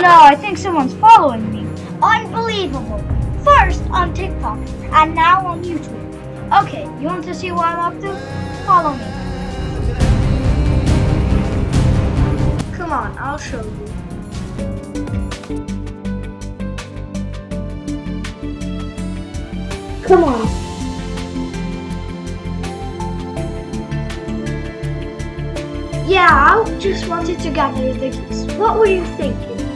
No, I think someone's following me. Unbelievable. First on TikTok and now on YouTube. Okay, you want to see what I'm up to? Follow me. Come on, I'll show you. Come on. Yeah, I just wanted to gather the geese. What were you thinking?